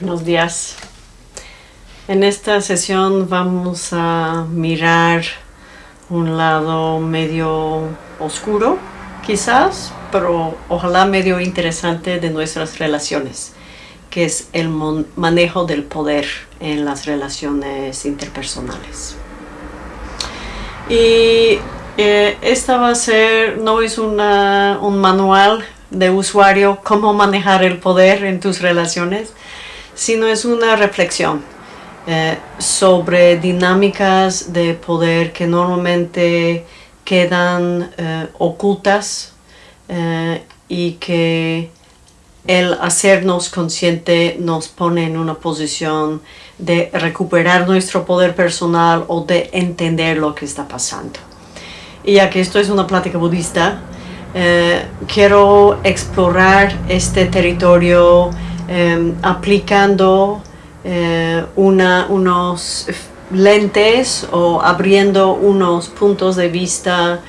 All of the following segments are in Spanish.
Buenos días. En esta sesión vamos a mirar un lado medio oscuro, quizás, pero ojalá medio interesante de nuestras relaciones, que es el manejo del poder en las relaciones interpersonales. Y eh, esta va a ser, no es un manual de usuario cómo manejar el poder en tus relaciones, sino es una reflexión eh, sobre dinámicas de poder que normalmente quedan eh, ocultas eh, y que el hacernos consciente nos pone en una posición de recuperar nuestro poder personal o de entender lo que está pasando. Y ya que esto es una plática budista, quiero explorar este territorio Em, aplicando eh, unos lentes o abriendo unos puntos de vista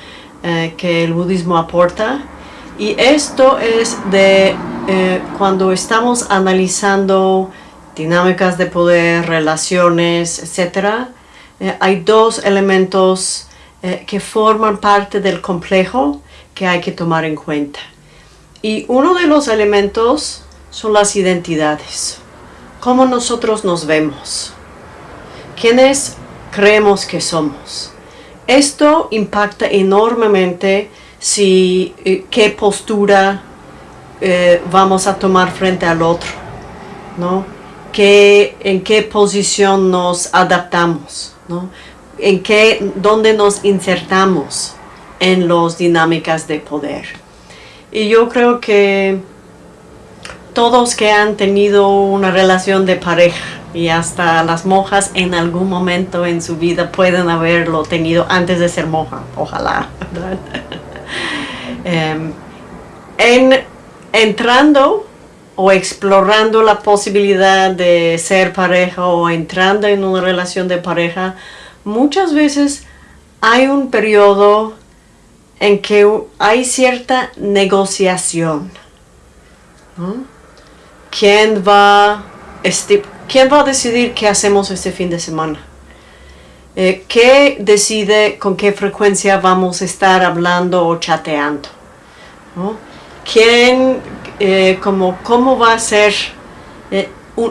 eh, que el budismo aporta. Y esto es de eh, cuando estamos analizando dinámicas de poder, relaciones, etc. hay dos elementos que forman parte del complejo que hay que tomar en cuenta. Y uno de los elementos son las identidades. Cómo nosotros nos vemos. ¿Quiénes creemos que somos? Esto impacta enormemente si eh, qué postura eh, vamos a tomar frente al otro, ¿no? en qué posición nos adaptamos, ¿no? En qué, dónde nos insertamos en las dinámicas de poder. Y yo creo que todos que han tenido una relación de pareja y hasta las monjas en algún momento en su vida pueden haberlo tenido antes de ser monja, ojalá. Em, en, entrando o explorando la posibilidad de ser pareja o entrando en una relación de pareja, muchas veces hay un periodo en que hay cierta negociación. ¿Quién va, este, ¿quién va a decidir qué hacemos este fin de semana? Eh, ¿Qué decide con qué frecuencia vamos a estar hablando o chateando? ¿Quién, eh, como, cómo va a ser, eh,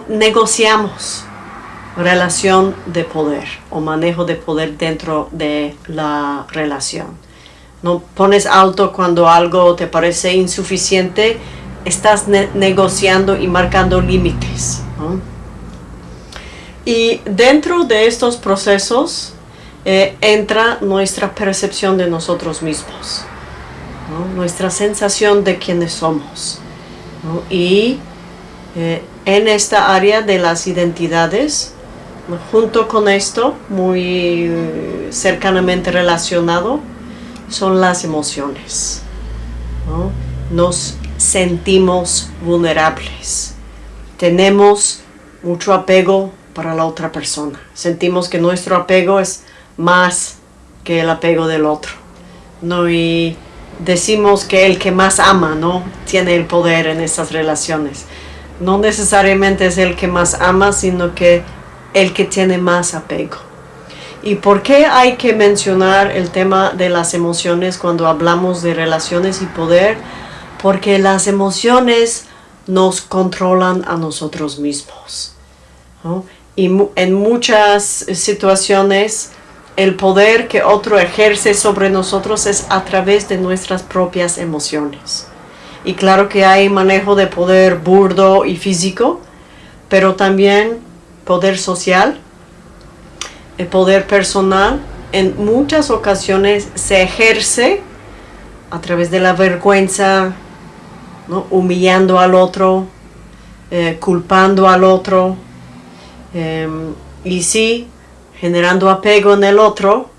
negociamos relación de poder o manejo de poder dentro de la relación? No pones alto cuando algo te parece insuficiente estás negociando y marcando límites. Y dentro de estos procesos eh, entra nuestra percepción de nosotros mismos, nuestra sensación de quiénes somos. Y eh, en esta área de las identidades, junto con esto, muy cercanamente relacionado, son las emociones. Nos sentimos vulnerables. Tenemos mucho apego para la otra persona. Sentimos que nuestro apego es más que el apego del otro. ¿no? Y decimos que el que más ama no tiene el poder en esas relaciones. No necesariamente es el que más ama, sino que el que tiene más apego. ¿Y por qué hay que mencionar el tema de las emociones cuando hablamos de relaciones y poder? Porque las emociones nos controlan a nosotros mismos. Y en muchas situaciones el poder que otro ejerce sobre nosotros es a través de nuestras propias emociones. Y claro que hay manejo de poder burdo y físico, pero también poder social, el poder personal, en muchas ocasiones se ejerce a través de la vergüenza, humillando al otro, eh, culpando al otro, em, y sí, generando apego en el otro,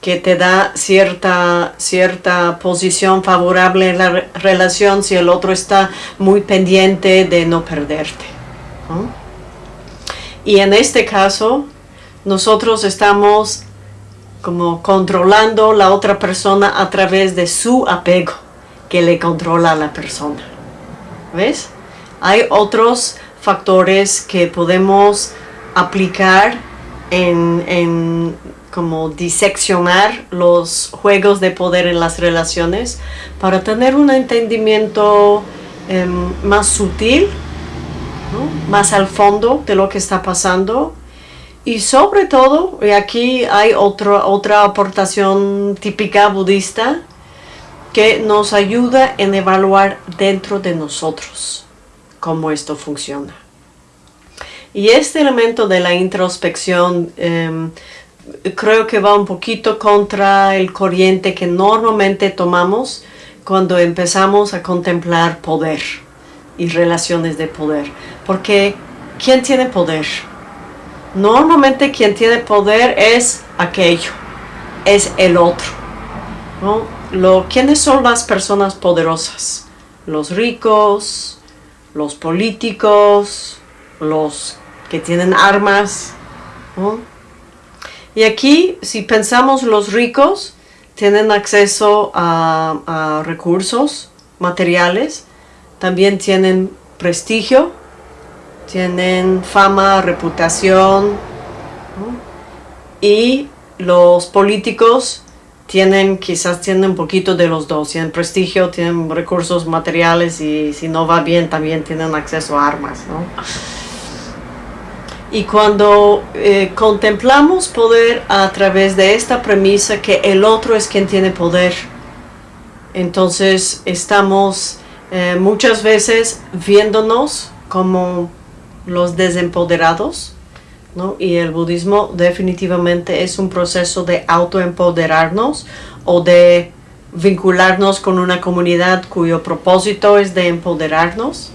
que te da cierta, cierta posición favorable en la relación si el otro está muy pendiente de no perderte. Y en este caso, nosotros estamos como controlando la otra persona a través de su apego que le controla a la persona. ¿Ves? Hay otros factores que podemos aplicar en, en como diseccionar los juegos de poder en las relaciones para tener un entendimiento em, más sutil, más al fondo de lo que está pasando y sobre todo, y aquí hay otra aportación típica budista que nos ayuda en evaluar dentro de nosotros cómo esto funciona. Y este elemento de la introspección em, creo que va un poquito contra el corriente que normalmente tomamos cuando empezamos a contemplar poder y relaciones de poder. Porque, ¿quién tiene poder? Normalmente quien tiene poder es aquello, es el otro. Lo, ¿Quiénes son las personas poderosas? Los ricos, los políticos, los que tienen armas. Y aquí, si pensamos los ricos, tienen acceso a recursos materiales, también tienen prestigio, tienen fama, reputación y los políticos tienen, quizás tienen un poquito de los dos, tienen prestigio, tienen recursos materiales y si no va bien también tienen acceso a armas. Y cuando eh, contemplamos poder a través de esta premisa que el otro es quien tiene poder, entonces estamos eh, muchas veces viéndonos como los desempoderados, ¿no? Y el budismo definitivamente es un proceso de autoempoderarnos o de vincularnos con una comunidad cuyo propósito es de empoderarnos,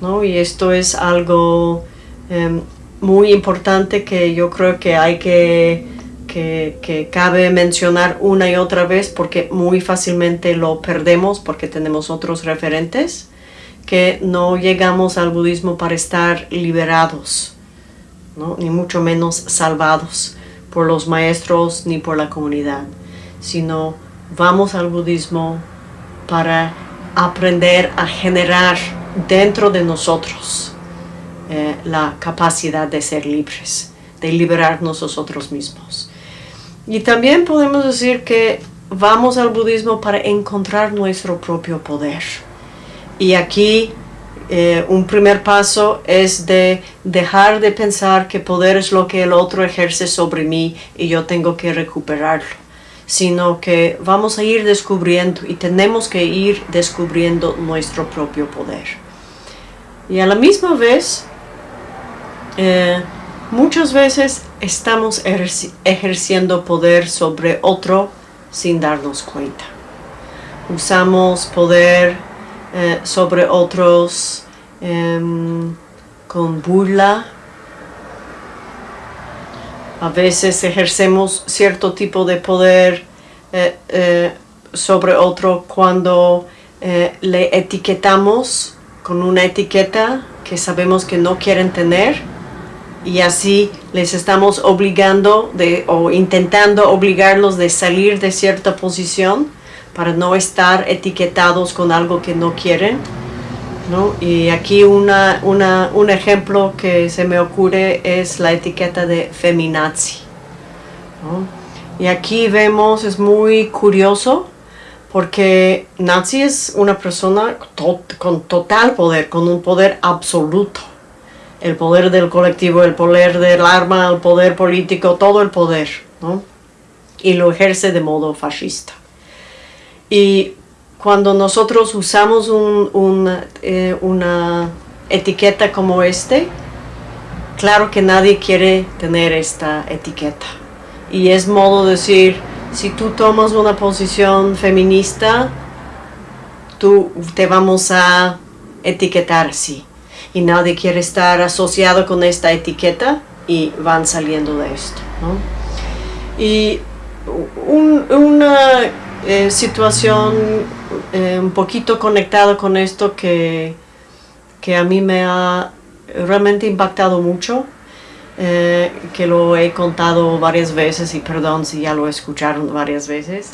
¿no? Y esto es algo em, muy importante que yo creo que hay que, que, que cabe mencionar una y otra vez porque muy fácilmente lo perdemos porque tenemos otros referentes que no llegamos al budismo para estar liberados, ni mucho menos salvados por los maestros ni por la comunidad, sino vamos al budismo para aprender a generar dentro de nosotros eh, la capacidad de ser libres, de liberarnos nosotros mismos. Y también podemos decir que vamos al budismo para encontrar nuestro propio poder y aquí eh, un primer paso es de dejar de pensar que poder es lo que el otro ejerce sobre mí y yo tengo que recuperarlo, sino que vamos a ir descubriendo y tenemos que ir descubriendo nuestro propio poder. Y a la misma vez, eh, muchas veces estamos ejerciendo poder sobre otro sin darnos cuenta. Usamos poder eh, sobre otros em, con burla. A veces ejercemos cierto tipo de poder eh, eh, sobre otro cuando le etiquetamos con una etiqueta que sabemos que no quieren tener y así les estamos obligando de, o intentando obligarlos de salir de cierta posición para no estar etiquetados con algo que no quieren. ¿No? Y aquí una, un ejemplo que se me ocurre es la etiqueta de feminazi. Y aquí vemos, es muy curioso, porque Nazi es una persona con total poder, con un poder absoluto. El poder del colectivo, el poder del arma, el poder político, todo el poder. ¿no? Y lo ejerce de modo fascista. Y cuando nosotros usamos eh, una etiqueta como este, claro que nadie quiere tener esta etiqueta. Y es modo de decir, si tú tomas una posición feminista, tú te vamos a etiquetar así. Y nadie quiere estar asociado con esta etiqueta y van saliendo de esto. Y una eh, situación eh, un poquito conectada con esto que, que, a mí me ha realmente impactado mucho, eh, que lo he contado varias veces y perdón si ya lo escucharon varias veces.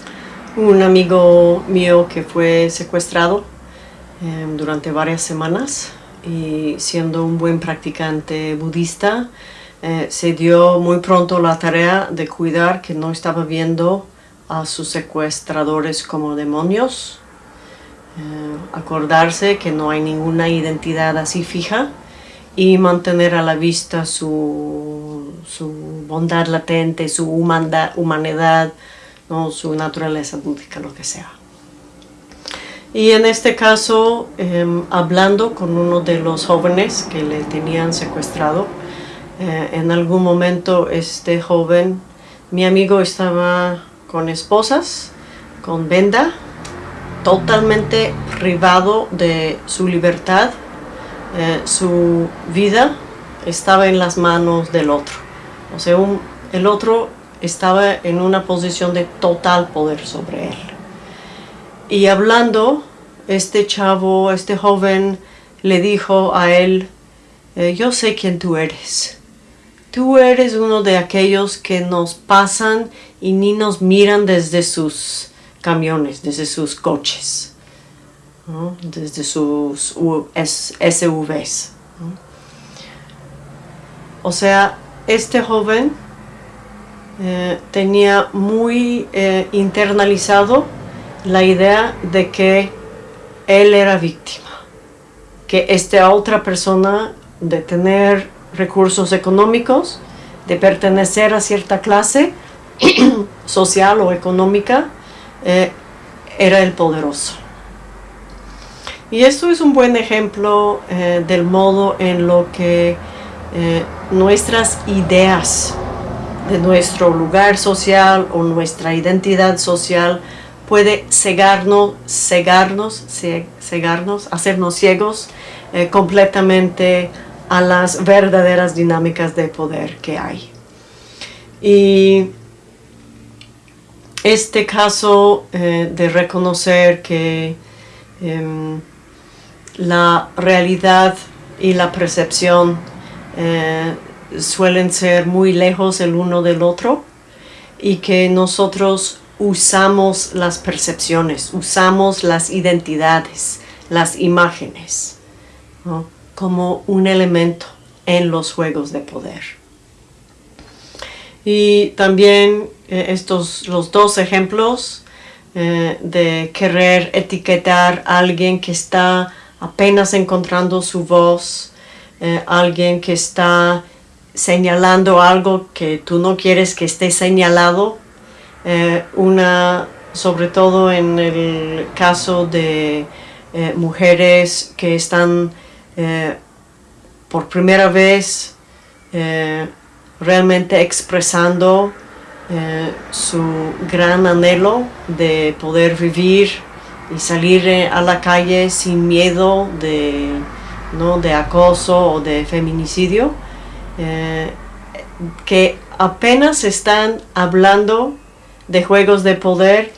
Un amigo mío que fue secuestrado durante varias semanas y siendo un buen practicante budista, eh, se dio muy pronto la tarea de cuidar que no estaba viendo a sus secuestradores como demonios, eh, acordarse que no hay ninguna identidad así fija y mantener a la vista su, bondad latente, su humanidad, ¿no? su naturaleza búdica, lo que sea. Y en este caso, em, hablando con uno de los jóvenes que le tenían secuestrado, eh, en algún momento este joven, mi amigo estaba con esposas, con venda, totalmente privado de su libertad, eh, su vida estaba en las manos del otro. O sea, el otro estaba en una posición de total poder sobre él. Y hablando, este chavo, este joven, le dijo a él, eh, yo sé quién tú eres. Tú eres uno de aquellos que nos pasan y ni nos miran desde sus camiones, desde sus coches, desde sus SUVs. O sea, este joven eh, tenía muy eh, internalizado la idea de que él era víctima, que esta otra persona de tener recursos económicos, de pertenecer a cierta clase social o económica, eh, era el poderoso. Y esto es un buen ejemplo del modo en lo que nuestras ideas de nuestro lugar social o nuestra identidad social puede cegarnos, cegarnos, cegarnos hacernos ciegos eh, completamente a las verdaderas dinámicas de poder que hay. Y este caso eh, de reconocer que em, la realidad y la percepción eh, suelen ser muy lejos el uno del otro y que nosotros usamos las percepciones, usamos las identidades, las imágenes, como un elemento en los juegos de poder. Y también eh, estos los dos ejemplos eh, de querer etiquetar a alguien que está apenas encontrando su voz, eh, alguien que está señalando algo que tú no quieres que esté señalado, una, sobre todo en el caso de mujeres que están por primera vez realmente expresando su gran anhelo de poder vivir y salir a la calle sin miedo de, ¿no? de acoso o de feminicidio. Eh, que apenas están hablando de juegos de poder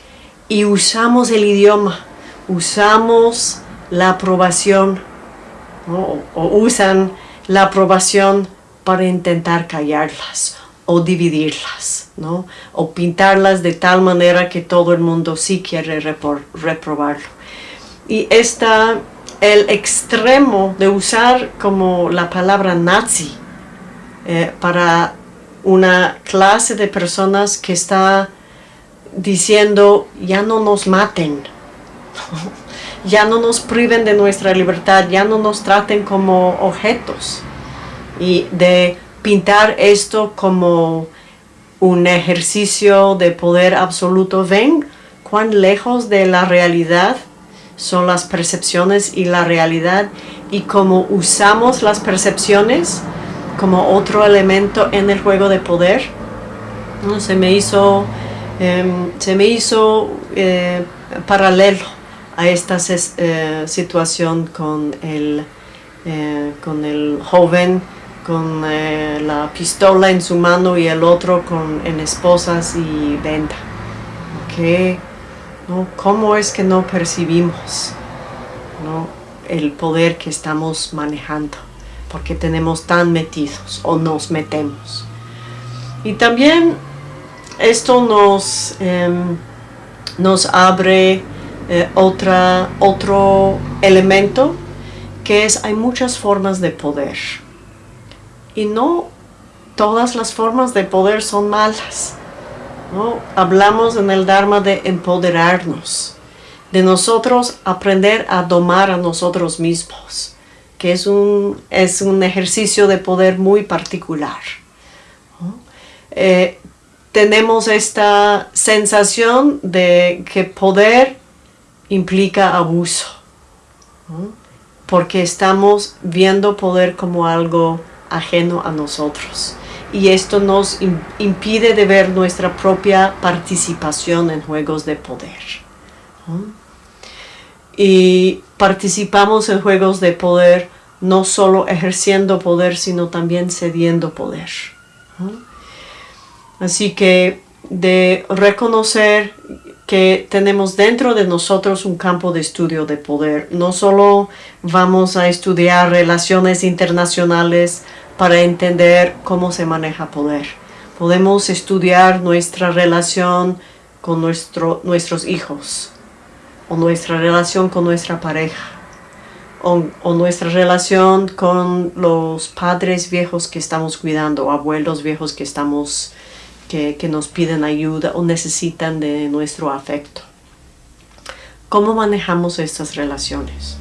y usamos el idioma, usamos la aprobación o, usan la aprobación para intentar callarlas o dividirlas, ¿no? o pintarlas de tal manera que todo el mundo sí quiere reprobarlo. Y está el extremo de usar como la palabra nazi eh, para una clase de personas que está diciendo ya no nos maten, ya no nos priven de nuestra libertad, ya no nos traten como objetos y de pintar esto como un ejercicio de poder absoluto. Ven cuán lejos de la realidad son las percepciones y la realidad y cómo usamos las percepciones como otro elemento en el juego de poder. Se me hizo, em, se me hizo eh, paralelo a esta eh, situación con el, eh, con el joven con la pistola en su mano y el otro con, en esposas y venta. ¿Cómo es que no percibimos el poder que estamos manejando? porque tenemos tan metidos o nos metemos. Y también esto nos, em, nos abre eh, otra, otro elemento que es hay muchas formas de poder y no todas las formas de poder son malas. ¿no? Hablamos en el Dharma de empoderarnos, de nosotros aprender a domar a nosotros mismos, que es un, es un ejercicio de poder muy particular. Eh, tenemos esta sensación de que poder implica abuso, porque estamos viendo poder como algo ajeno a nosotros. Y esto nos impide de ver nuestra propia participación en juegos de poder. Y participamos en juegos de poder no solo ejerciendo poder, sino también cediendo poder. Así que de reconocer que tenemos dentro de nosotros un campo de estudio de poder. No solo vamos a estudiar relaciones internacionales para entender cómo se maneja poder. Podemos estudiar nuestra relación con nuestro, nuestros hijos, o nuestra relación con nuestra pareja, o, o, nuestra relación con los padres viejos que estamos cuidando, abuelos viejos que, estamos, que, que nos piden ayuda o necesitan de nuestro afecto. ¿Cómo manejamos estas relaciones?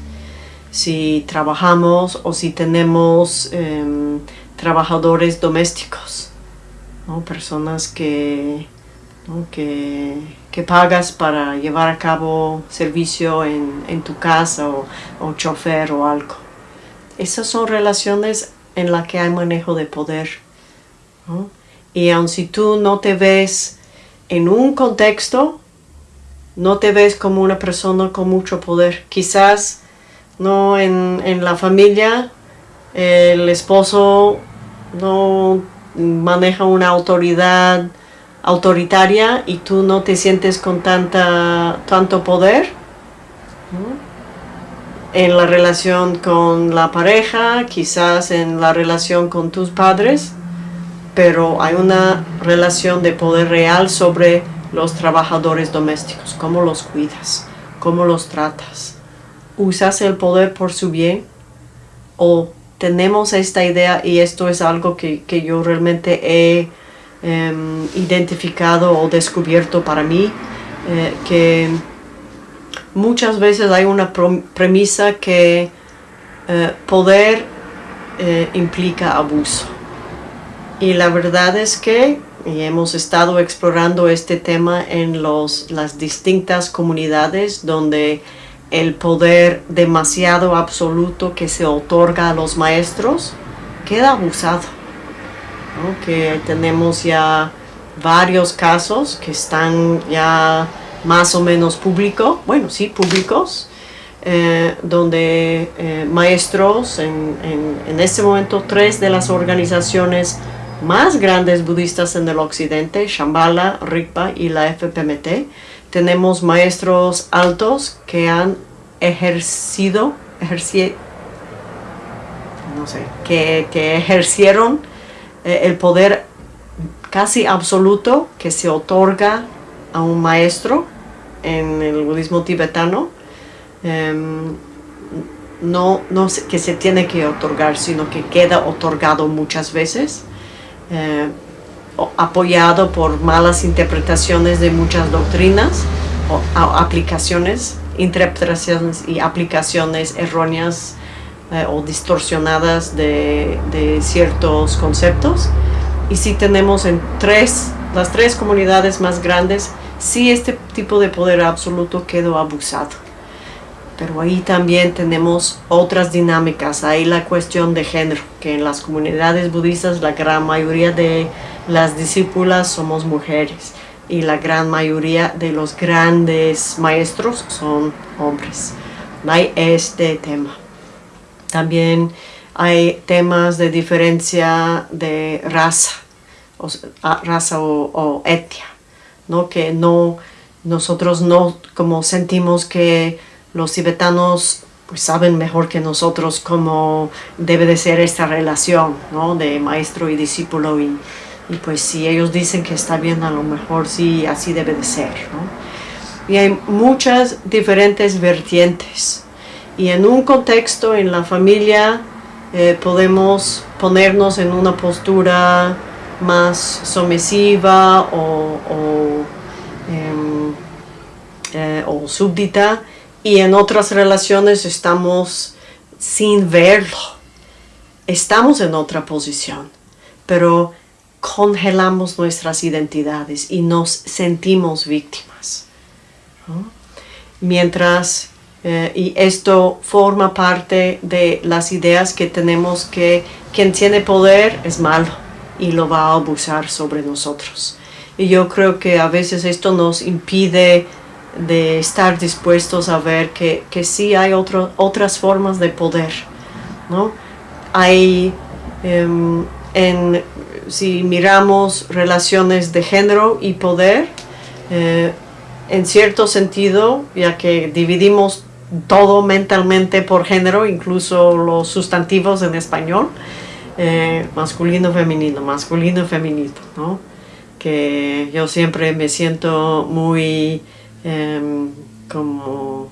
Si trabajamos o si tenemos em, trabajadores domésticos, personas que, que, pagas para llevar a cabo servicio en, tu casa o, o, chofer o algo. Esas son relaciones en las que hay manejo de poder. Y aun si tú no te ves en un contexto, no te ves como una persona con mucho poder. Quizás no en, la familia el esposo no maneja una autoridad autoritaria y tú no te sientes con tanta, tanto poder en la relación con la pareja, quizás en la relación con tus padres, pero hay una relación de poder real sobre los trabajadores domésticos, cómo los cuidas, cómo los tratas usas el poder por su bien o tenemos esta idea y esto es algo que, yo realmente he em, identificado o descubierto para mí eh, que muchas veces hay una premisa que eh, poder eh, implica abuso. Y la verdad es que y hemos estado explorando este tema en los, las distintas comunidades donde el poder demasiado absoluto que se otorga a los maestros queda abusado. Que tenemos ya varios casos que están ya más o menos públicos, bueno, sí, públicos, eh, donde eh, maestros, en, en, este momento tres de las organizaciones más grandes budistas en el occidente, Shambhala, Rigpa y la FPMT, tenemos maestros altos que han ejercido, no sé, que, ejercieron eh, el poder casi absoluto que se otorga a un maestro en el budismo tibetano, em, no, no que se tiene que otorgar, sino que queda otorgado muchas veces. Eh, apoyado por malas interpretaciones de muchas doctrinas o, aplicaciones, interpretaciones y aplicaciones erróneas eh, o distorsionadas de, ciertos conceptos. Y si tenemos en tres, las tres comunidades más grandes, si este tipo de poder absoluto quedó abusado. Pero ahí también tenemos otras dinámicas. Ahí la cuestión de género, que en las comunidades budistas la gran mayoría de las discípulas somos mujeres y la gran mayoría de los grandes maestros son hombres. Hay este tema. También hay temas de diferencia de raza, o, raza o, etnia, ¿no? que no, nosotros no como sentimos que los tibetanos pues saben mejor que nosotros cómo debe de ser esta relación ¿no? de maestro y discípulo y, y pues si ellos dicen que está bien, a lo mejor sí, así debe de ser. ¿no? Y hay muchas diferentes vertientes. Y en un contexto, en la familia, eh, podemos ponernos en una postura más sumisiva o, o, em, eh, o súbdita y en otras relaciones estamos sin verlo. Estamos en otra posición, pero congelamos nuestras identidades y nos sentimos víctimas. Mientras, eh, y esto forma parte de las ideas que tenemos que quien tiene poder es malo y lo va a abusar sobre nosotros. Y yo creo que a veces esto nos impide de estar dispuestos a ver que, que sí hay otras formas de poder. ¿no? Hay, em, en, si miramos relaciones de género y poder, eh, en cierto sentido, ya que dividimos todo mentalmente por género, incluso los sustantivos en español, eh, masculino, femenino, masculino, femenino, ¿no? Que yo siempre me siento muy em, como,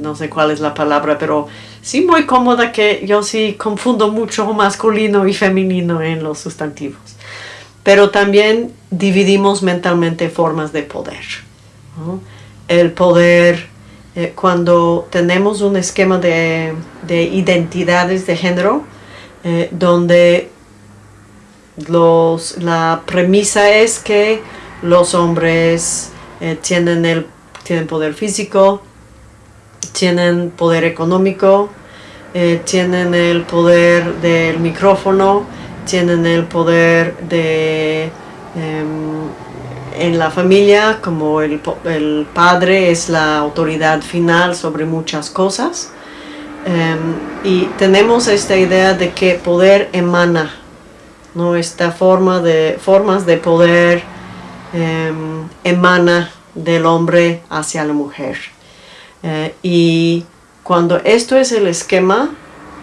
no sé cuál es la palabra, pero sí muy cómoda que yo sí confundo mucho masculino y femenino en los sustantivos. Pero también dividimos mentalmente formas de poder. El poder, eh, cuando tenemos un esquema de, de identidades de género, eh, donde los, la premisa es que los hombres eh, tienen, el, tienen poder físico, tienen poder económico, eh, tienen el poder del micrófono, tienen el poder de em, en la familia, como el, el, padre es la autoridad final sobre muchas cosas. Em, y tenemos esta idea de que poder emana, ¿no? esta forma de, formas de poder em, emana del hombre hacia la mujer. Eh, y cuando esto es el esquema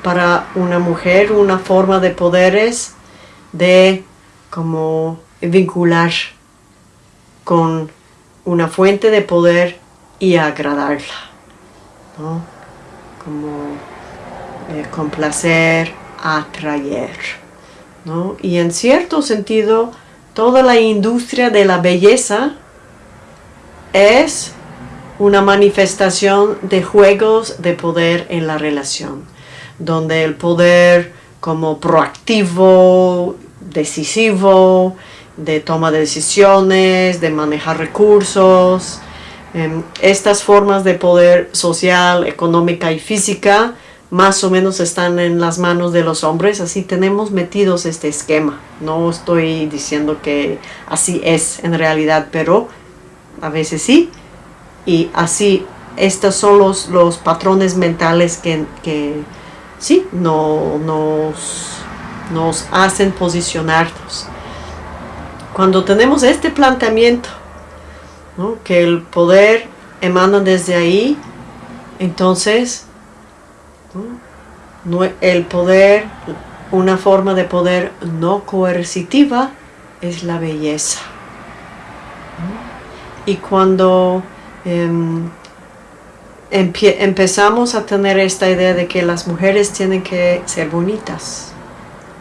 para una mujer, una forma de poder es de como vincular con una fuente de poder y agradarla. ¿no? como eh, complacer, atraer. ¿no? Y en cierto sentido, toda la industria de la belleza es una manifestación de juegos de poder en la relación, donde el poder como proactivo, decisivo, de toma de decisiones, de manejar recursos, Em, estas formas de poder social, económica y física más o menos están en las manos de los hombres, así tenemos metidos este esquema. No estoy diciendo que así es en realidad, pero a veces sí. Y así, estos son los, los patrones mentales que, que sí, no, nos, nos hacen posicionarnos. Cuando tenemos este planteamiento que el poder emana desde ahí, entonces el poder, una forma de poder no coercitiva es la belleza. Y cuando em, empezamos a tener esta idea de que las mujeres tienen que ser bonitas,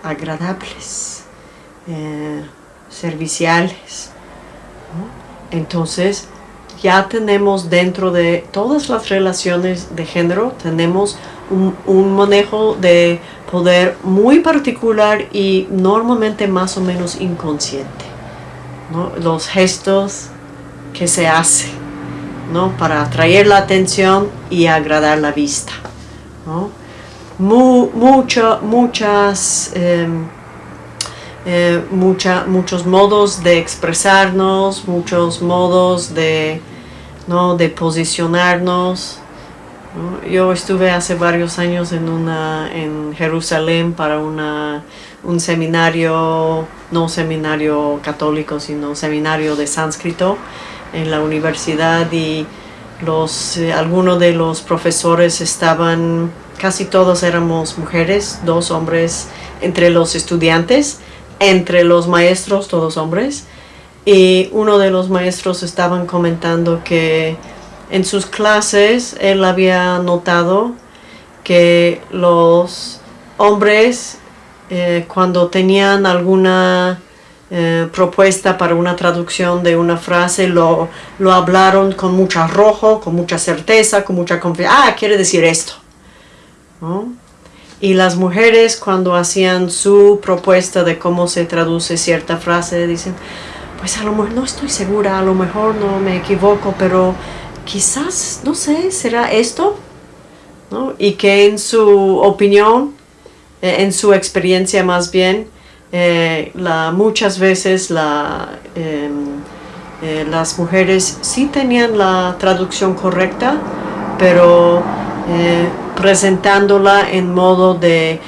agradables, eh, serviciales, entonces, ya tenemos dentro de todas las relaciones de género, tenemos un, manejo de poder muy particular y normalmente más o menos inconsciente. Los gestos que se hacen para atraer la atención y agradar la vista. muchas em, eh, muchos modos de expresarnos, muchos modos de, ¿no? de posicionarnos. Yo estuve hace varios años en, una, en Jerusalén para una, un seminario, no seminario católico, sino seminario de sánscrito en la universidad y los, eh, algunos de los profesores estaban, casi todos éramos mujeres, dos hombres entre los estudiantes entre los maestros, todos hombres, y uno de los maestros estaban comentando que en sus clases él había notado que los hombres eh, cuando tenían alguna eh, propuesta para una traducción de una frase lo, lo hablaron con mucho arrojo, con mucha certeza, con mucha confianza. Ah, quiere decir esto. Y las mujeres cuando hacían su propuesta de cómo se traduce cierta frase, dicen, pues a lo mejor no estoy segura, a lo mejor no me equivoco, pero quizás, no sé, ¿será esto? Y que en su opinión, eh, en su experiencia más bien, eh, muchas veces em, eh, las mujeres sí tenían la traducción correcta, pero presentándola en modo de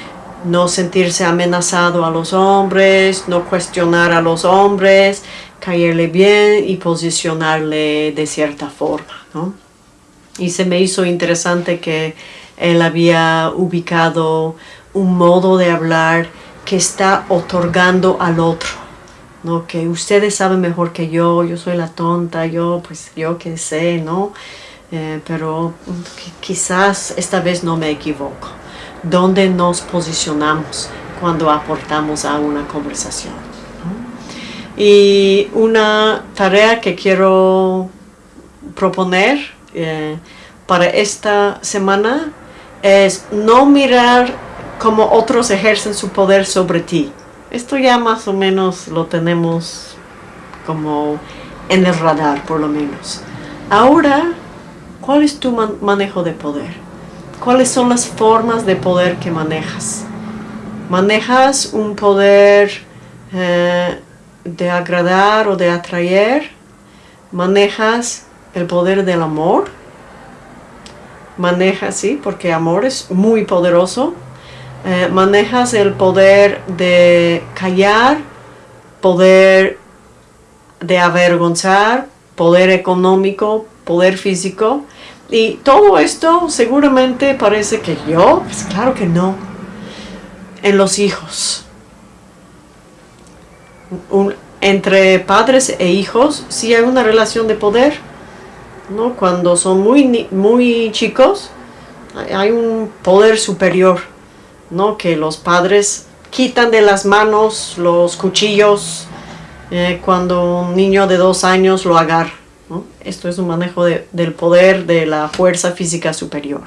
no sentirse amenazado a los hombres, no cuestionar a los hombres, caerle bien y posicionarle de cierta forma. ¿no? Y se me hizo interesante que él había ubicado un modo de hablar que está otorgando al otro. ¿no? Que ustedes saben mejor que yo, yo soy la tonta, yo pues yo qué sé, ¿no? Eh, pero quizás esta vez no me equivoco. ¿Dónde nos posicionamos cuando aportamos a una conversación? Y una tarea que quiero proponer eh, para esta semana es no mirar cómo otros ejercen su poder sobre ti. Esto ya más o menos lo tenemos como en el radar por lo menos. Ahora, ¿cuál es tu manejo de poder? ¿Cuáles son las formas de poder que manejas? ¿Manejas un poder eh, de agradar o de atraer? ¿Manejas el poder del amor? ¿Manejas, sí? Porque amor es muy poderoso eh, manejas el poder de callar, poder de avergonzar, poder económico, poder físico. Y todo esto seguramente parece que yo, pues claro que no. En los hijos. entre padres e hijos sí hay una relación de poder. ¿no? Cuando son muy, muy chicos hay un poder superior ¿no? que los padres quitan de las manos los cuchillos eh, cuando un niño de dos años lo agarra. Esto es un manejo del poder de la fuerza física superior.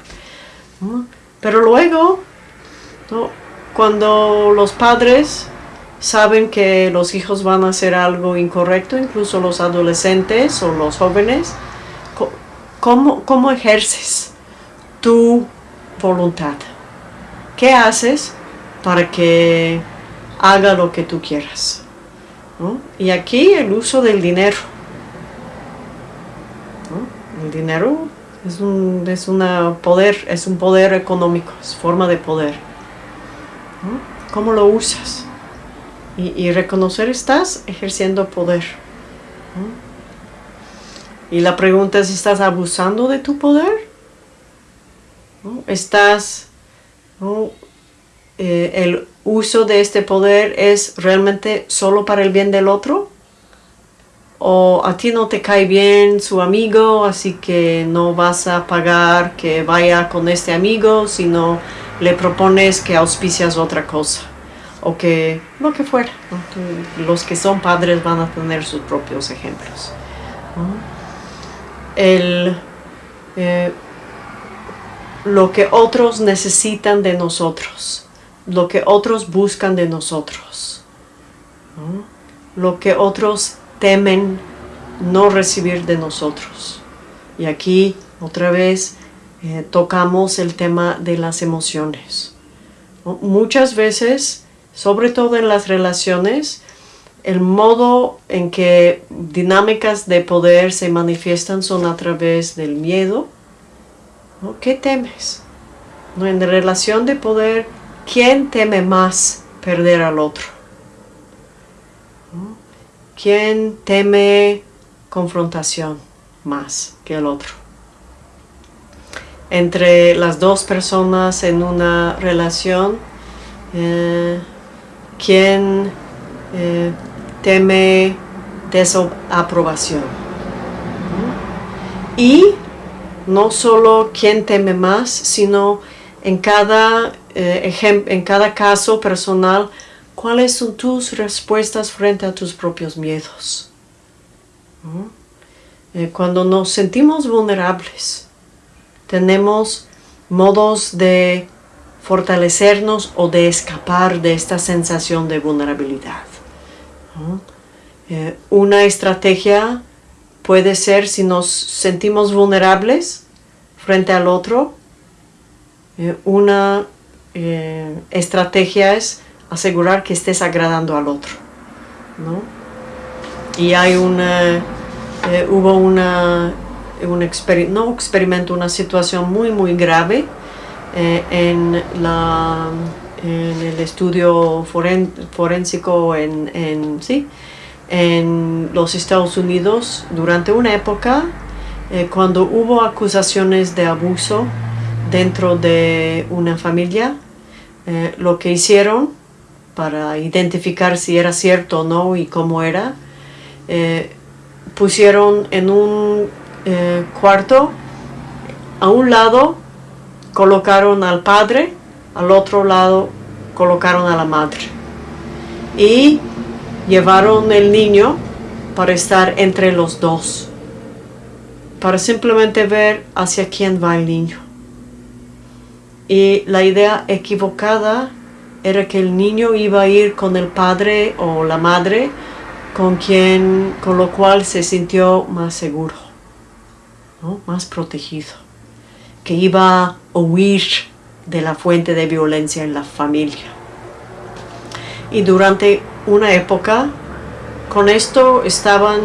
Pero luego, cuando los padres saben que los hijos van a hacer algo incorrecto, incluso los adolescentes o los jóvenes, ¿cómo, cómo ejerces tu voluntad? ¿Qué haces para que haga lo que tú quieras? Y aquí el uso del dinero. El dinero es un, es una poder, es un poder económico, es forma de poder. ¿Cómo lo usas? Y, reconocer estás ejerciendo poder. Y la pregunta es, ¿estás abusando de tu poder? ¿Estás eh, el uso de este poder es realmente solo para el bien del otro? ¿O a ti no te cae bien su amigo, así que no vas a pagar que vaya con este amigo, sino le propones que auspicias otra cosa? O que, lo que fuera. Los que son padres van a tener sus propios ejemplos. El... Eh, lo que otros necesitan de nosotros, lo que otros buscan de nosotros, lo que otros temen no recibir de nosotros. Y aquí otra vez eh, tocamos el tema de las emociones. Muchas veces, sobre todo en las relaciones, el modo en que dinámicas de poder se manifiestan son a través del miedo, ¿Qué temes? ¿No? En relación de poder, ¿quién teme más perder al otro? ¿Quién teme confrontación más que el otro? Entre las dos personas en una relación, eh, ¿quién eh, teme desaprobación? Y no solo quién teme más, sino en cada, eh, en cada caso personal, cuáles son tus respuestas frente a tus propios miedos. Eh, cuando nos sentimos vulnerables, tenemos modos de fortalecernos o de escapar de esta sensación de vulnerabilidad. Eh, una estrategia puede ser si nos sentimos vulnerables frente al otro, eh, una eh, estrategia es asegurar que estés agradando al otro. Y hay una, hubo una, un no experimento, una situación muy muy grave en, la, en el estudio forénsico en, en, ¿sí? En los Estados Unidos durante una época eh, cuando hubo acusaciones de abuso dentro de una familia, eh, lo que hicieron para identificar si era cierto o no y cómo era, eh, pusieron en un cuarto a un lado colocaron al padre, al otro lado colocaron a la madre. Y llevaron el niño para estar entre los dos, para simplemente ver hacia quién va el niño. Y la idea equivocada era que el niño iba a ir con el padre o la madre con quien con lo cual se sintió más seguro, más protegido que iba a huir de la fuente de violencia en la familia. Y durante una época, con esto estaban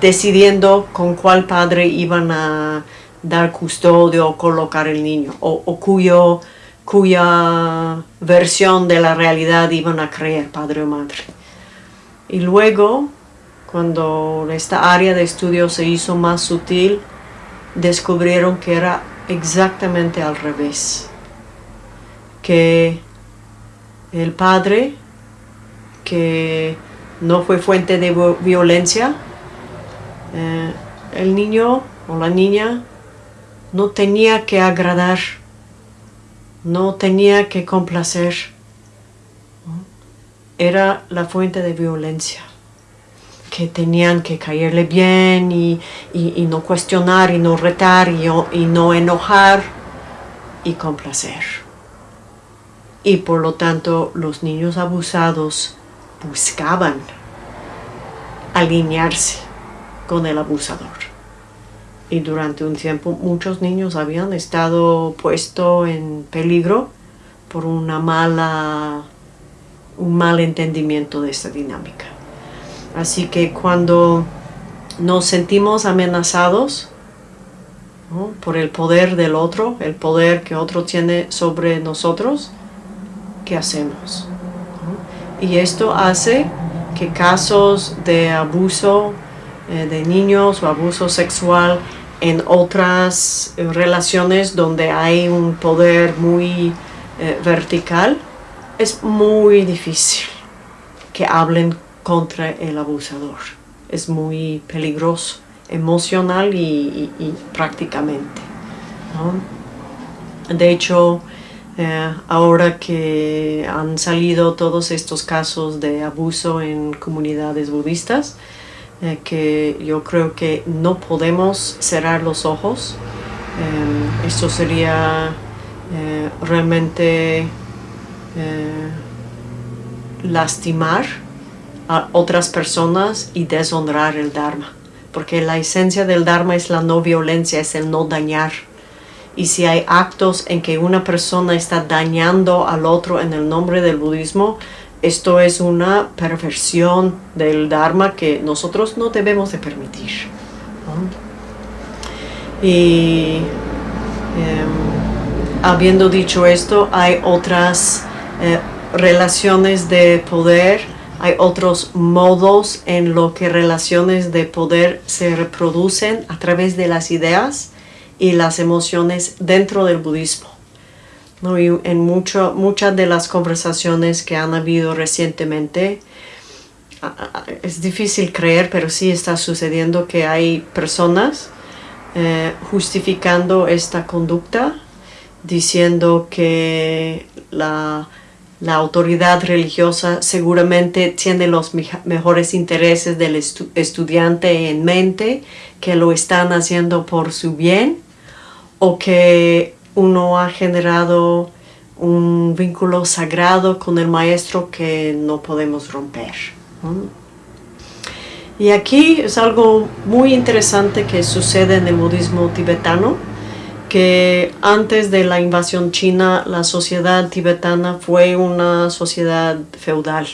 decidiendo con cuál padre iban a dar custodio o colocar el niño, o, cuyo, cuya versión de la realidad iban a creer, padre o madre. Y luego, cuando esta área de estudio se hizo más sutil, descubrieron que era exactamente al revés. Que el padre, que no fue fuente de violencia, eh, el niño o la niña no tenía que agradar, no tenía que complacer, era la fuente de violencia que tenían que caerle bien y, no cuestionar y no retar y, y, no enojar y complacer. Y por lo tanto los niños abusados buscaban alinearse con el abusador. Y durante un tiempo muchos niños habían estado puestos en peligro por una mala, un mal entendimiento de esta dinámica. Así que cuando nos sentimos amenazados por el poder del otro, el poder que otro tiene sobre nosotros, ¿qué hacemos? Y esto hace que casos de abuso eh, de niños o abuso sexual en otras eh, relaciones donde hay un poder muy eh, vertical, es muy difícil que hablen contra el abusador. Es muy peligroso, emocional y, prácticamente. De hecho, eh, ahora que han salido todos estos casos de abuso en comunidades budistas, eh, que yo creo que no podemos cerrar los ojos. Eh, esto sería realmente lastimar a otras personas y deshonrar el Dharma. Porque la esencia del Dharma es la no violencia, es el no dañar. Y si hay actos en que una persona está dañando al otro en el nombre del budismo, esto es una perversión del Dharma que nosotros no debemos de permitir. Y em, habiendo dicho esto, hay otras eh, relaciones de poder hay otros modos en lo que relaciones de poder se reproducen a través de las ideas y las emociones dentro del budismo. En mucho, muchas de las conversaciones que han habido recientemente, es difícil creer, pero sí está sucediendo que hay personas eh, justificando esta conducta diciendo que la, autoridad religiosa seguramente tiene los mejores intereses del estudiante en mente, que lo están haciendo por su bien, o que uno ha generado un vínculo sagrado con el maestro que no podemos romper. Y aquí es algo muy interesante que sucede en el budismo tibetano, que antes de la invasión china la sociedad tibetana fue una sociedad feudal.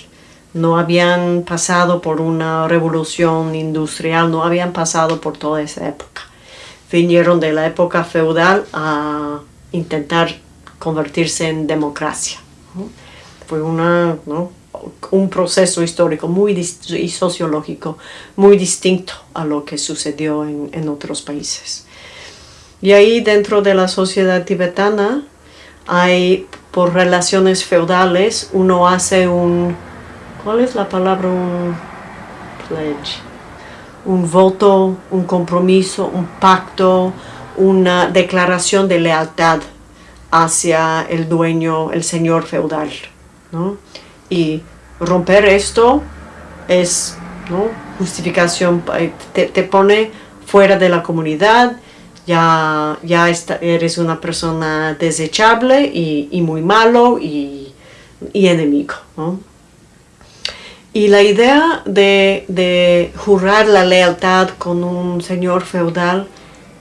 No habían pasado por una revolución industrial, no habían pasado por toda esa época. Vinieron de la época feudal a intentar convertirse en democracia. Fue una, un proceso histórico muy y sociológico muy distinto a lo que sucedió en, en otros países. Y ahí dentro de la sociedad tibetana hay, por relaciones feudales, uno hace un, ¿cuál es la palabra? Un pledge. Un voto, un compromiso, un pacto, una declaración de lealtad hacia el dueño, el señor feudal. Y romper esto es justificación, eh, te, pone fuera de la comunidad, ya, ya eres una persona desechable y, muy malo y, enemigo. Y la idea de, jurar la lealtad con un señor feudal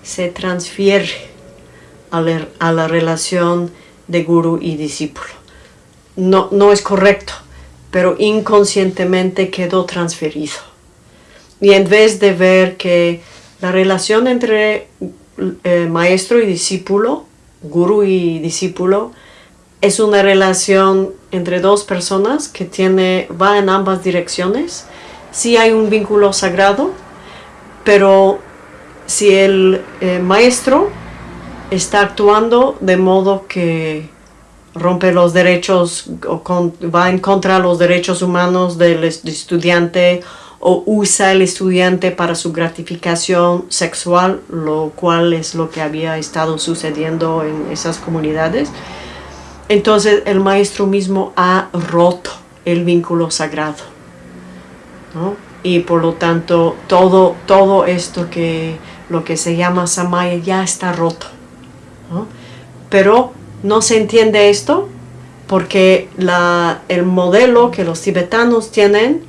se transfiere a la, relación de guru y discípulo. No, no es correcto, pero inconscientemente quedó transferido. Y en vez de ver que la relación entre eh, maestro y discípulo, guru y discípulo, es una relación entre dos personas que tiene, va en ambas direcciones. Sí hay un vínculo sagrado, pero si el eh, maestro está actuando de modo que rompe los derechos o va en contra de los derechos humanos del estudiante o usa el estudiante para su gratificación sexual, lo cual es lo que había estado sucediendo en esas comunidades. Entonces el maestro mismo ha roto el vínculo sagrado. Y por lo tanto todo, todo esto que lo que se llama Samaya ya está roto. Pero no se entiende esto porque el modelo que los tibetanos tienen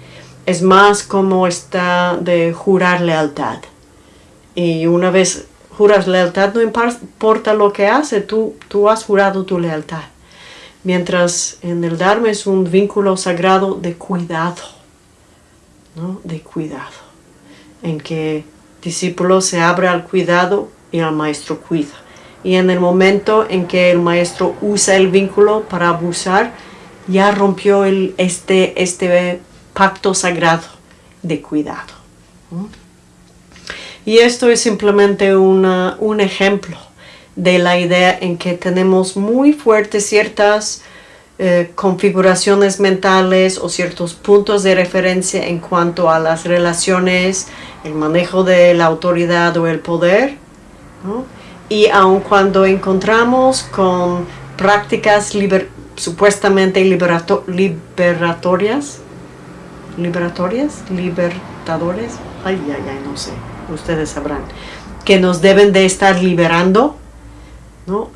es más como está de jurar lealtad. Y una vez juras lealtad, no importa lo que hace, tú, tú has jurado tu lealtad. Mientras en el Dharma es un vínculo sagrado de cuidado, ¿no? de cuidado, en que discípulo se abre al cuidado y el maestro cuida y en el momento en que el maestro usa el vínculo para abusar, ya rompió el, este, este pacto sagrado de cuidado. Y esto es simplemente un ejemplo de la idea en que tenemos muy fuertes ciertas eh, configuraciones mentales o ciertos puntos de referencia en cuanto a las relaciones, el manejo de la autoridad o el poder, y aun cuando encontramos con prácticas supuestamente liberatorias, liberatorias, libertadores, ay, ay, ay, no sé, ustedes sabrán, que nos deben de estar liberando, ¿no?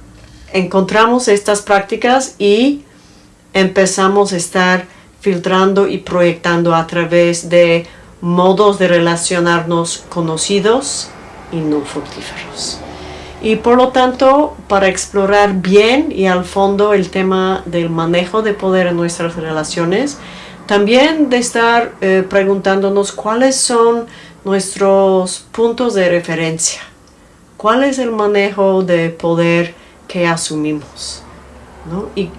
Encontramos estas prácticas y empezamos a estar filtrando y proyectando a través de modos de relacionarnos conocidos y no fructíferos y por lo tanto para explorar bien y al fondo el tema del manejo de poder en nuestras relaciones, también de estar eh, preguntándonos cuáles son nuestros puntos de referencia, cuál es el manejo de poder que asumimos, y,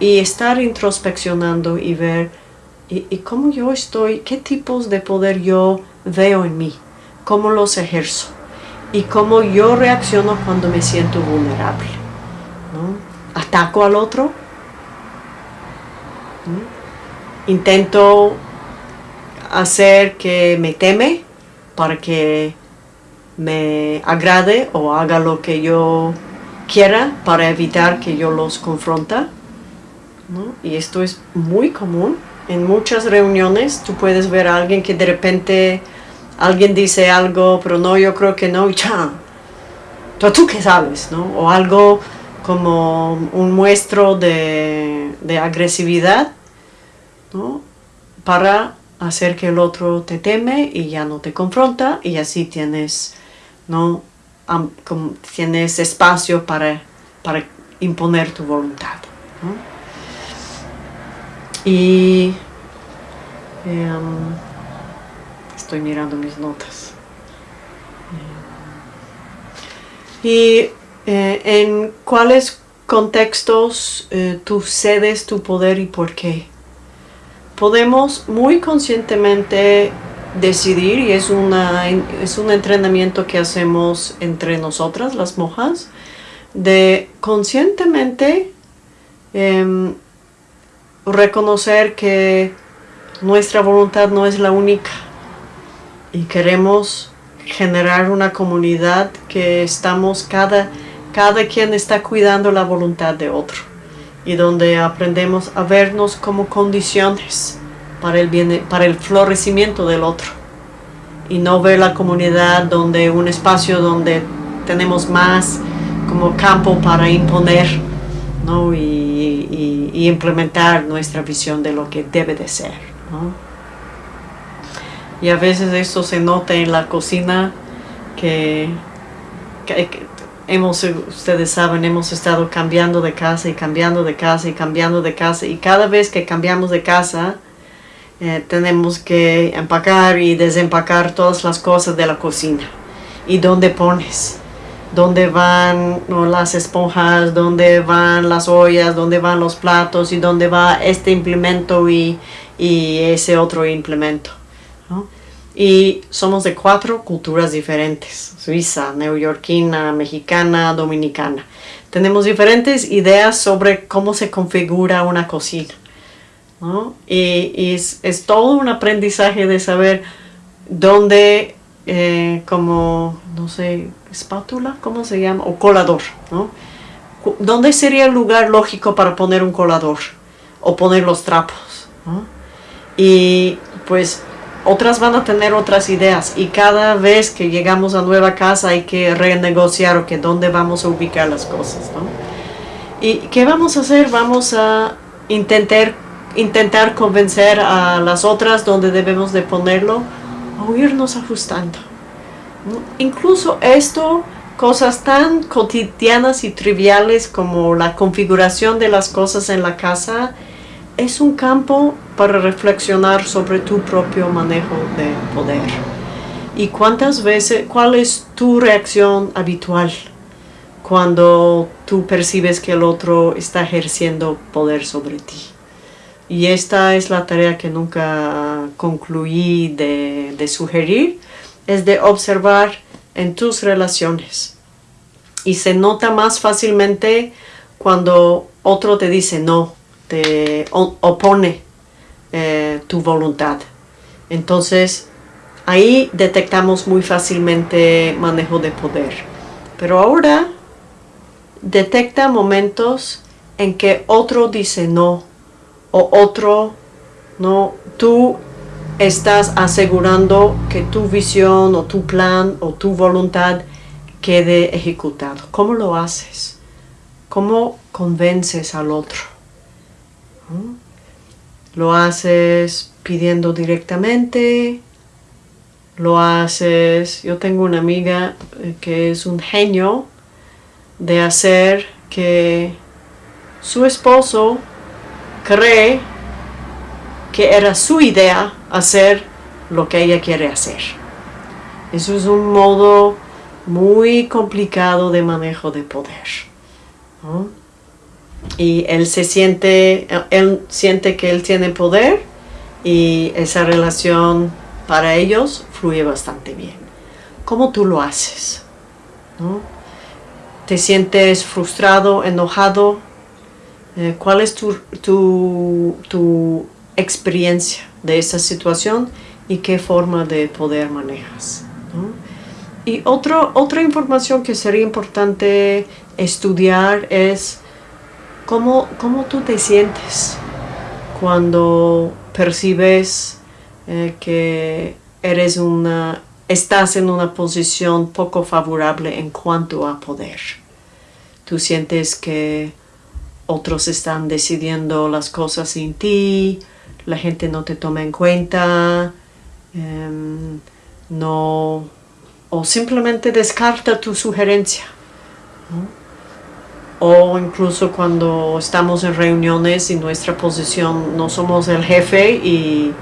estar introspeccionando y ver y, cómo yo estoy, qué tipos de poder yo veo en mí, cómo los ejerzo y cómo yo reacciono cuando me siento vulnerable. ¿Ataco al otro? ¿Intento hacer que me teme para que me agrade o haga lo que yo quiera para evitar que yo los confronta. Y esto es muy común. En muchas reuniones tú puedes ver a alguien que de repente alguien dice algo, pero no, yo creo que no, y ya. ¿Tú qué sabes? ¿no? O algo como un muestro de, de agresividad ¿no? para hacer que el otro te teme y ya no te confronta y así tienes, ¿no? tienes espacio para, para imponer tu voluntad. Y em, estoy mirando mis notas. Y eh, en cuáles contextos eh, tú cedes tu poder y por qué podemos muy conscientemente decidir, y es, una, es un entrenamiento que hacemos entre nosotras, las monjas, de conscientemente em, reconocer que nuestra voluntad no es la única y queremos generar una comunidad que estamos cada, cada quien está cuidando la voluntad de otro y donde aprendemos a vernos como condiciones para el, bien, para el florecimiento del otro y no ver la comunidad donde un espacio donde tenemos más como campo para imponer ¿no? y, implementar nuestra visión de lo que debe de ser. Y a veces esto se nota en la cocina que, que hemos, ustedes saben, hemos estado cambiando de casa y cambiando de casa y cambiando de casa y cada vez que cambiamos de casa eh, tenemos que empacar y desempacar todas las cosas de la cocina. ¿Y dónde pones? ¿Dónde van las esponjas? ¿Dónde van las ollas? ¿Dónde van los platos? ¿Y dónde va este implemento y, y ese otro implemento? y somos de cuatro culturas diferentes, suiza, neoyorquina, mexicana, dominicana. Tenemos diferentes ideas sobre cómo se configura una cocina. Y, es, todo un aprendizaje de saber dónde, eh, como, no sé, espátula, ¿cómo se llama? O colador, ¿no? ¿Dónde sería el lugar lógico para poner un colador? O poner los trapos, Y pues otras van a tener otras ideas y cada vez que llegamos a nueva casa hay que renegociar o que dónde vamos a ubicar las cosas, ¿no? ¿Y qué vamos a hacer? Vamos a intentar, intentar convencer a las otras donde debemos de ponerlo o irnos ajustando. Incluso esto, cosas tan cotidianas y triviales como la configuración de las cosas en la casa, es un campo para reflexionar sobre tu propio manejo de poder. ¿Y cuántas veces, cuál es tu reacción habitual cuando tú percibes que el otro está ejerciendo poder sobre ti? Y esta es la tarea que nunca concluí de, de sugerir, es de observar en tus relaciones. Y se nota más fácilmente cuando otro te dice no, te opone eh, tu voluntad. Entonces, ahí detectamos muy fácilmente manejo de poder. Pero ahora detecta momentos en que otro dice no o otro no, tú estás asegurando que tu visión o tu plan o tu voluntad quede ejecutado. ¿Cómo lo haces? ¿Cómo convences al otro? ¿Mm? Lo haces pidiendo directamente, lo haces... Yo tengo una amiga eh, que es un genio de hacer que su esposo cree que era su idea hacer lo que ella quiere hacer. Eso es un modo muy complicado de manejo de poder y él se siente, él siente que él tiene poder y esa relación para ellos fluye bastante bien. ¿Cómo tú lo haces? ¿Te sientes frustrado, enojado? Eh, ¿Cuál es tu, tu, tu, experiencia de esa situación y qué forma de poder manejas? Y otro, otra información que sería importante estudiar es cómo, cómo tú te sientes cuando percibes eh, que eres una, estás en una posición poco favorable en cuanto a poder. Tú sientes que otros están decidiendo las cosas sin ti, la gente no te toma en cuenta, em, no o simplemente descarta tu sugerencia. O incluso cuando estamos en reuniones y nuestra posición no somos el jefe y,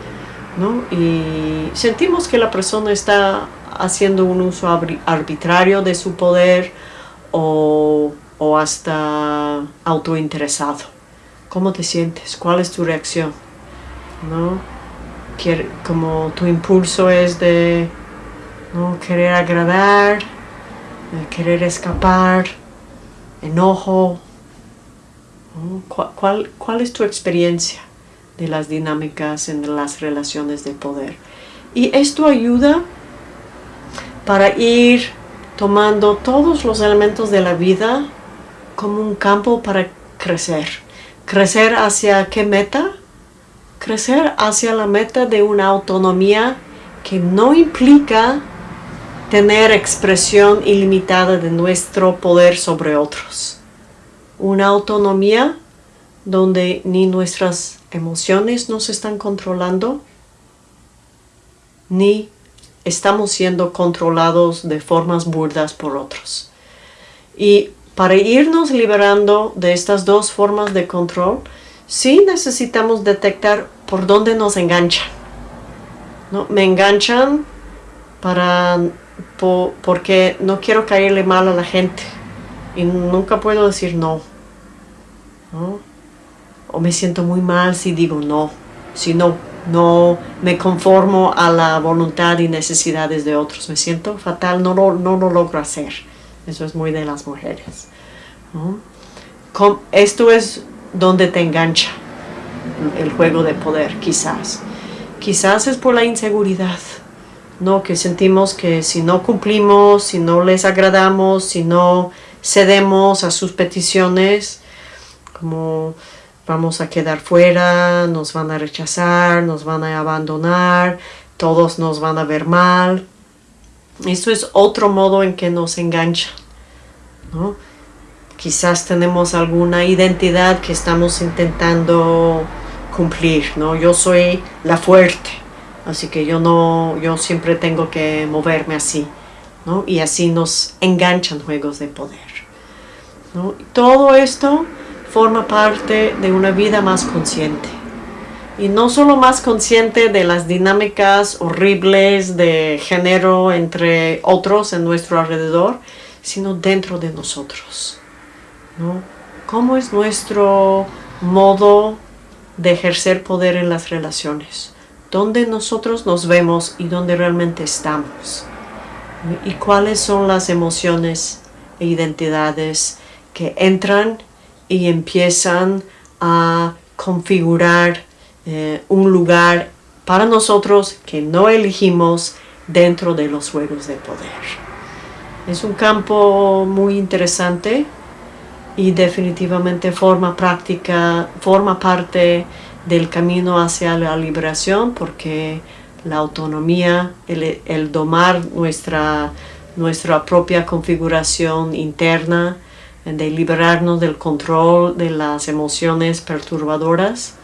y sentimos que la persona está haciendo un uso arbitrario de su poder o, o hasta autointeresado. ¿Cómo te sientes? ¿Cuál es tu reacción? ¿No? Como tu impulso es de ¿no? querer agradar, eh, querer escapar, enojo. ¿Cuál, ¿Cuál es tu experiencia de las dinámicas en las relaciones de poder? Y esto ayuda para ir tomando todos los elementos de la vida como un campo para crecer. ¿Crecer hacia qué meta? Crecer hacia la meta de una autonomía que no implica tener expresión ilimitada de nuestro poder sobre otros. Una autonomía donde ni nuestras emociones nos están controlando, ni estamos siendo controlados de formas burdas por otros. Y para irnos liberando de estas dos formas de control, sí necesitamos detectar por dónde nos enganchan. ¿no? Me enganchan para porque no quiero caerle mal a la gente y nunca puedo decir no. O me siento muy mal si digo no, si no, no me conformo a la voluntad y necesidades de otros. Me siento fatal, no no lo logro hacer. Eso es muy de las mujeres. Esto es donde te engancha el juego de poder, quizás. Quizás es por la inseguridad ¿no? que sentimos que si no cumplimos, si no les agradamos, si no cedemos a sus peticiones, como vamos a quedar fuera, nos van a rechazar, nos van a abandonar, todos nos van a ver mal. Esto es otro modo en que nos engancha. ¿no? Quizás tenemos alguna identidad que estamos intentando cumplir. ¿no? Yo soy la fuerte, Así que yo no, yo siempre tengo que moverme así, ¿no? Y así nos enganchan juegos de poder. ¿no? Todo esto forma parte de una vida más consciente. Y no solo más consciente de las dinámicas horribles de género entre otros en nuestro alrededor, sino dentro de nosotros. ¿no? ¿Cómo es nuestro modo de ejercer poder en las relaciones? dónde nosotros nos vemos y dónde realmente estamos. Y cuáles son las emociones e identidades que entran y empiezan a configurar eh, un lugar para nosotros que no elegimos dentro de los juegos de poder. Es un campo muy interesante y definitivamente forma práctica, forma parte del camino hacia la liberación porque la autonomía, el, domar nuestra, nuestra propia configuración interna, de liberarnos del control de las emociones perturbadoras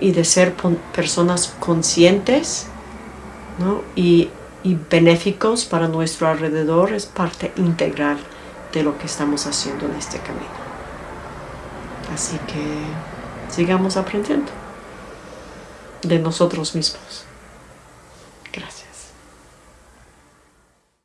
y de ser personas conscientes y, y benéficos para nuestro alrededor es parte integral de lo que estamos haciendo en este camino. Así que sigamos aprendiendo de nosotros mismos.